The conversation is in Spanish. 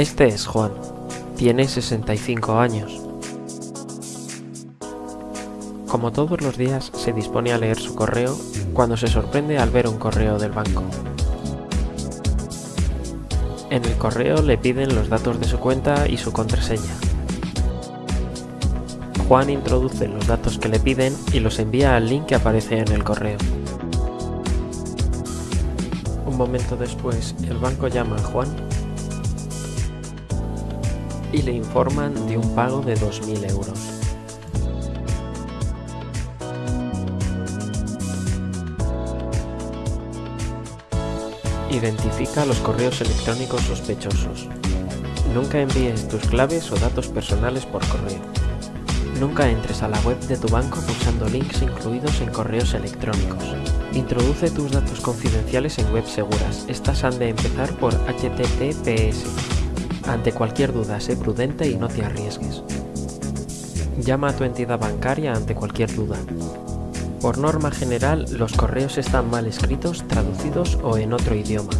Este es Juan. Tiene 65 años. Como todos los días, se dispone a leer su correo cuando se sorprende al ver un correo del banco. En el correo le piden los datos de su cuenta y su contraseña. Juan introduce los datos que le piden y los envía al link que aparece en el correo. Un momento después, el banco llama a Juan y le informan de un pago de 2.000 euros. Identifica los correos electrónicos sospechosos. Nunca envíes tus claves o datos personales por correo. Nunca entres a la web de tu banco pulsando links incluidos en correos electrónicos. Introduce tus datos confidenciales en webs seguras. Estas han de empezar por HTTPS. Ante cualquier duda, sé prudente y no te arriesgues. Llama a tu entidad bancaria ante cualquier duda. Por norma general, los correos están mal escritos, traducidos o en otro idioma.